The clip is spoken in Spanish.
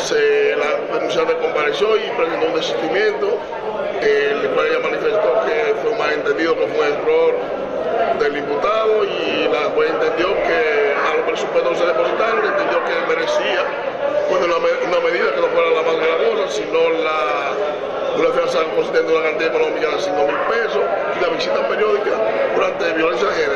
Se la denunciada descompareció y presentó un desistimiento, el cual ella manifestó que fue un malentendido, que fue un error del imputado y la juez entendió que a los presupuestos se depositaron, entendió que merecía pues, bueno, una, una, medida que no fuera la más gravosa, sino la, una fianza consistente en una cantidad económica de 5 mil pesos y la visita periódica durante violencia de género.